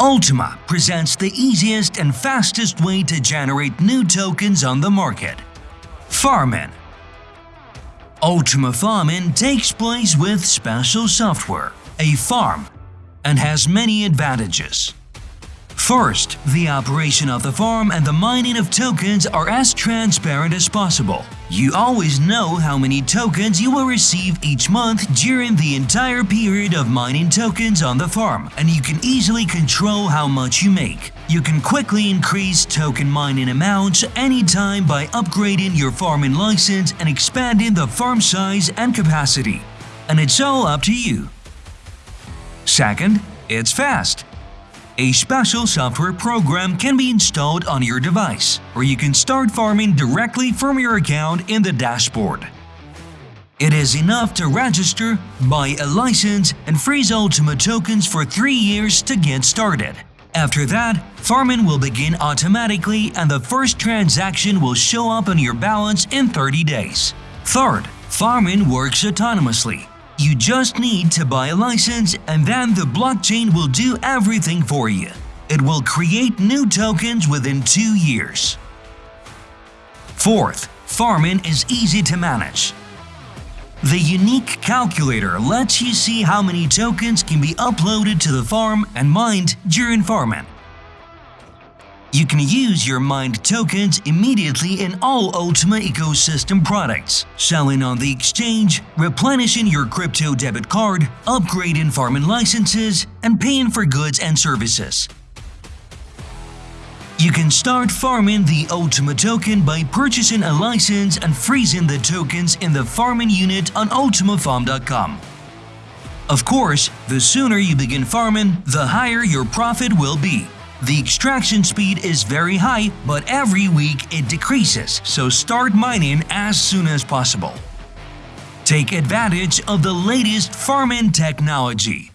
Ultima presents the easiest and fastest way to generate new tokens on the market. Farming Ultima Farming takes place with special software, a farm, and has many advantages. First, the operation of the farm and the mining of tokens are as transparent as possible. You always know how many tokens you will receive each month during the entire period of mining tokens on the farm, and you can easily control how much you make. You can quickly increase token mining amounts anytime by upgrading your farming license and expanding the farm size and capacity. And it's all up to you. Second, it's fast. A special software program can be installed on your device, or you can start farming directly from your account in the dashboard. It is enough to register, buy a license, and freeze Ultima tokens for 3 years to get started. After that, farming will begin automatically and the first transaction will show up on your balance in 30 days. Third, farming works autonomously. You just need to buy a license and then the blockchain will do everything for you. It will create new tokens within two years. Fourth, farming is easy to manage. The unique calculator lets you see how many tokens can be uploaded to the farm and mined during farming. You can use your mined tokens immediately in all Ultima ecosystem products, selling on the exchange, replenishing your crypto debit card, upgrading farming licenses, and paying for goods and services. You can start farming the Ultima token by purchasing a license and freezing the tokens in the farming unit on ultimafarm.com. Of course, the sooner you begin farming, the higher your profit will be. The extraction speed is very high, but every week it decreases, so start mining as soon as possible. Take advantage of the latest farming technology